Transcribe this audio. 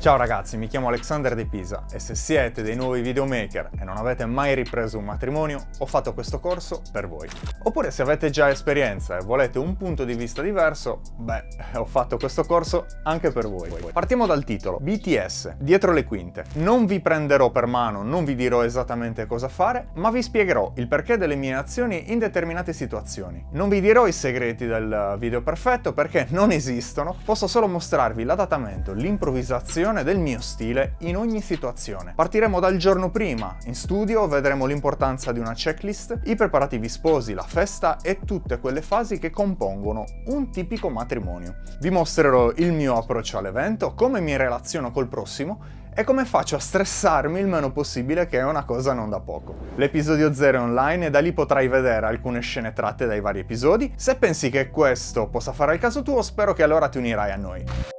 Ciao ragazzi, mi chiamo Alexander De Pisa e se siete dei nuovi videomaker e non avete mai ripreso un matrimonio, ho fatto questo corso per voi. Oppure se avete già esperienza e volete un punto di vista diverso, beh, ho fatto questo corso anche per voi. Partiamo dal titolo, BTS, dietro le quinte. Non vi prenderò per mano, non vi dirò esattamente cosa fare, ma vi spiegherò il perché delle mie azioni in determinate situazioni. Non vi dirò i segreti del video perfetto perché non esistono, posso solo mostrarvi l'adattamento, l'improvvisazione del mio stile in ogni situazione. Partiremo dal giorno prima, in studio vedremo l'importanza di una checklist, i preparativi sposi, la festa e tutte quelle fasi che compongono un tipico matrimonio. Vi mostrerò il mio approccio all'evento, come mi relaziono col prossimo e come faccio a stressarmi il meno possibile che è una cosa non da poco. L'episodio 0 è online e da lì potrai vedere alcune scene tratte dai vari episodi. Se pensi che questo possa fare il caso tuo, spero che allora ti unirai a noi.